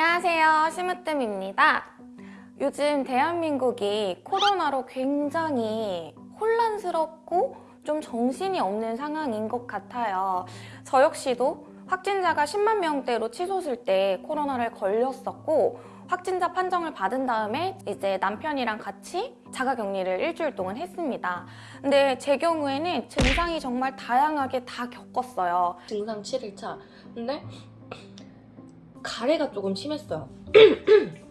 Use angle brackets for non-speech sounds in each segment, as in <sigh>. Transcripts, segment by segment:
안녕하세요 심으뜸입니다 요즘 대한민국이 코로나로 굉장히 혼란스럽고 좀 정신이 없는 상황인 것 같아요 저 역시도 확진자가 10만 명대로 치솟을 때 코로나를 걸렸었고 확진자 판정을 받은 다음에 이제 남편이랑 같이 자가격리를 일주일 동안 했습니다. 근데 제 경우에는 증상이 정말 다양하게 다 겪었어요. 증상 7일차. 근데 가래가 조금 심했어요. <coughs>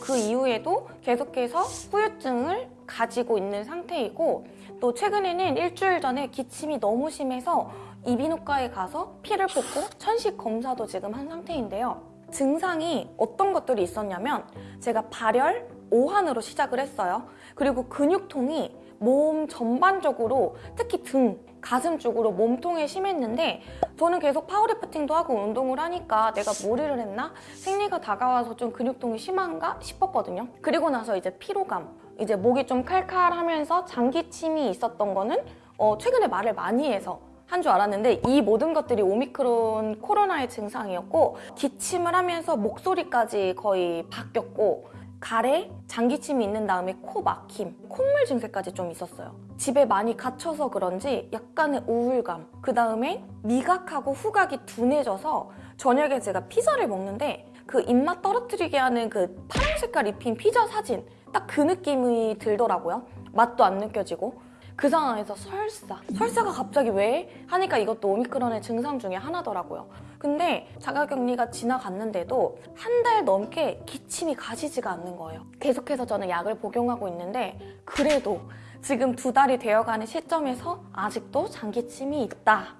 그 이후에도 계속해서 후유증을 가지고 있는 상태이고 또 최근에는 일주일 전에 기침이 너무 심해서 이비인후과에 가서 피를 뽑고 천식 검사도 지금 한 상태인데요. 증상이 어떤 것들이 있었냐면 제가 발열, 오한으로 시작을 했어요. 그리고 근육통이 몸 전반적으로 특히 등, 가슴 쪽으로 몸통에 심했는데 저는 계속 파워리프팅도 하고 운동을 하니까 내가 무리를 했나? 생리가 다가와서 좀 근육통이 심한가 싶었거든요. 그리고 나서 이제 피로감, 이제 목이 좀 칼칼하면서 장기침이 있었던 거는 어, 최근에 말을 많이 해서 한줄 알았는데 이 모든 것들이 오미크론 코로나의 증상이었고 기침을 하면서 목소리까지 거의 바뀌었고 가래, 장기침이 있는 다음에 코 막힘, 콧물 증세까지 좀 있었어요. 집에 많이 갇혀서 그런지 약간의 우울감, 그 다음에 미각하고 후각이 둔해져서 저녁에 제가 피자를 먹는데 그 입맛 떨어뜨리게 하는 그 파란 색깔 입힌 피자 사진 딱 그 느낌이 들더라고요. 맛도 안 느껴지고 그 상황에서 설사 설사가 갑자기 왜? 하니까 이것도 오미크론의 증상 중에 하나더라고요 근데 자가격리가 지나갔는데도 한 달 넘게 기침이 가시지가 않는 거예요 계속해서 저는 약을 복용하고 있는데 그래도 지금 두 달이 되어가는 시점에서 아직도 장기침이 있다.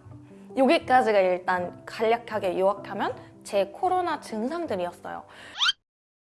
여기까지가 일단 간략하게 요약하면 제 코로나 증상들이었어요.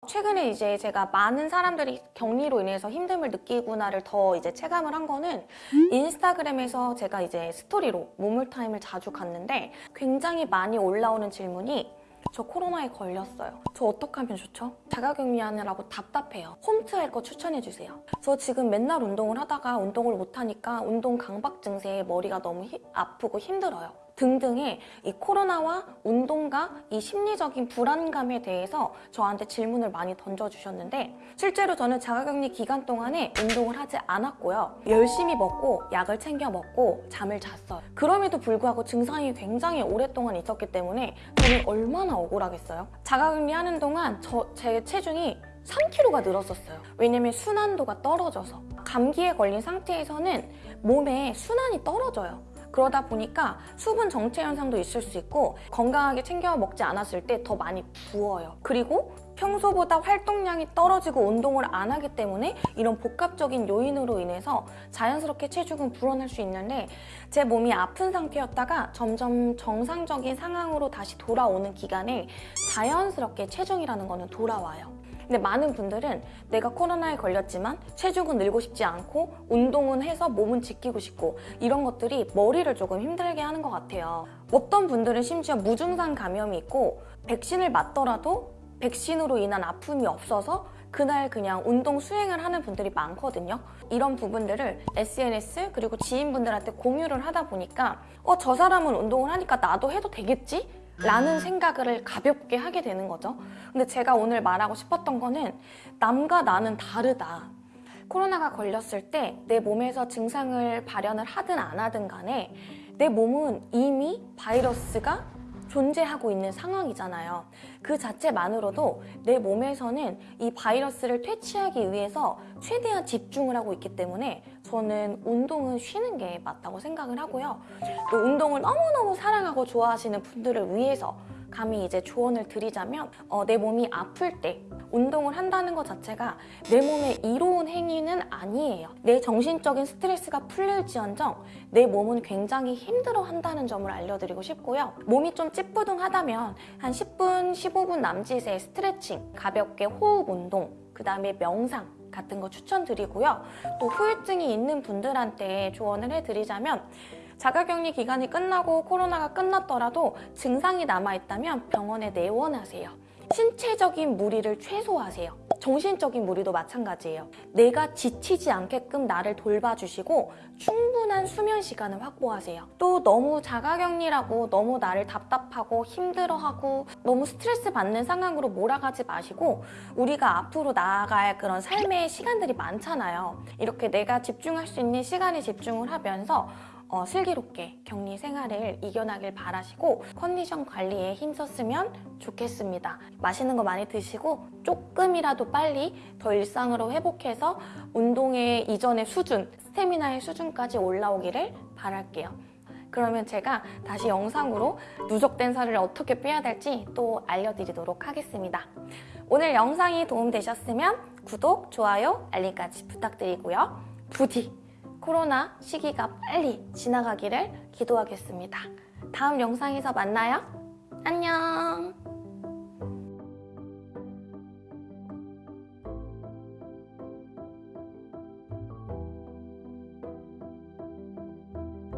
최근에 이제 제가 많은 사람들이 격리로 인해서 힘듦을 느끼구나를 더 이제 체감을 한 거는 인스타그램에서 제가 이제 스토리로 모물타임을 자주 갔는데 굉장히 많이 올라오는 질문이 저 코로나에 걸렸어요. 저 어떻게 하면 좋죠? 자가격리하느라고 답답해요. 홈트 할 거 추천해주세요. 저 지금 맨날 운동을 하다가 운동을 못하니까 운동 강박 증세에 머리가 너무 히, 아프고 힘들어요. 등등의 이 코로나와 운동과 이 심리적인 불안감에 대해서 저한테 질문을 많이 던져주셨는데 실제로 저는 자가격리 기간 동안에 운동을 하지 않았고요. 열심히 먹고 약을 챙겨 먹고 잠을 잤어요. 그럼에도 불구하고 증상이 굉장히 오랫동안 있었기 때문에 저는 얼마나 억울하겠어요. 자가격리 하는 동안 저, 제 체중이 3kg가 늘었었어요. 왜냐면 순환도가 떨어져서 감기에 걸린 상태에서는 몸에 순환이 떨어져요. 그러다 보니까 수분 정체 현상도 있을 수 있고 건강하게 챙겨 먹지 않았을 때 더 많이 부어요. 그리고 평소보다 활동량이 떨어지고 운동을 안 하기 때문에 이런 복합적인 요인으로 인해서 자연스럽게 체중은 불어날 수 있는데 제 몸이 아픈 상태였다가 점점 정상적인 상황으로 다시 돌아오는 기간에 자연스럽게 체중이라는 거는 돌아와요. 근데 많은 분들은 내가 코로나에 걸렸지만 체중은 늘고 싶지 않고 운동은 해서 몸은 지키고 싶고 이런 것들이 머리를 조금 힘들게 하는 것 같아요. 어떤 분들은 심지어 무증상 감염이 있고 백신을 맞더라도 백신으로 인한 아픔이 없어서 그날 그냥 운동 수행을 하는 분들이 많거든요. 이런 부분들을 SNS 그리고 지인분들한테 공유를 하다 보니까 어 저 사람은 운동을 하니까 나도 해도 되겠지? 라는 생각을 가볍게 하게 되는 거죠. 근데 제가 오늘 말하고 싶었던 거는 남과 나는 다르다. 코로나가 걸렸을 때 내 몸에서 증상을 발현을 하든 안 하든 간에 내 몸은 이미 바이러스가 존재하고 있는 상황이잖아요. 그 자체만으로도 내 몸에서는 이 바이러스를 퇴치하기 위해서 최대한 집중을 하고 있기 때문에 저는 운동은 쉬는 게 맞다고 생각을 하고요. 또 운동을 너무너무 사랑하고 좋아하시는 분들을 위해서 감히 이제 조언을 드리자면 어, 내 몸이 아플 때 운동을 한다는 것 자체가 내 몸에 이로운 행위는 아니에요. 내 정신적인 스트레스가 풀릴지언정 내 몸은 굉장히 힘들어한다는 점을 알려드리고 싶고요. 몸이 좀 찌뿌둥하다면 한 10분, 15분 남짓의 스트레칭, 가볍게 호흡 운동, 그 다음에 명상 같은 거 추천드리고요. 또 후유증이 있는 분들한테 조언을 해드리자면 자가격리 기간이 끝나고 코로나가 끝났더라도 증상이 남아있다면 병원에 내원하세요. 신체적인 무리를 최소화하세요. 정신적인 무리도 마찬가지예요. 내가 지치지 않게끔 나를 돌봐주시고 충분한 수면 시간을 확보하세요. 또 너무 자가격리라고 너무 나를 답답하고 힘들어하고 너무 스트레스 받는 상황으로 몰아가지 마시고 우리가 앞으로 나아갈 그런 삶의 시간들이 많잖아요. 이렇게 내가 집중할 수 있는 시간에 집중을 하면서 어, 슬기롭게 격리 생활을 이겨나길 바라시고 컨디션 관리에 힘썼으면 좋겠습니다. 맛있는 거 많이 드시고 조금이라도 빨리 더 일상으로 회복해서 운동의 이전의 수준, 스태미나의 수준까지 올라오기를 바랄게요. 그러면 제가 다시 영상으로 누적된 살을 어떻게 빼야 될지 또 알려드리도록 하겠습니다. 오늘 영상이 도움되셨으면 구독, 좋아요, 알림까지 부탁드리고요. 부디 코로나 시기가 빨리 지나가기를 기도하겠습니다. 다음 영상에서 만나요. 안녕.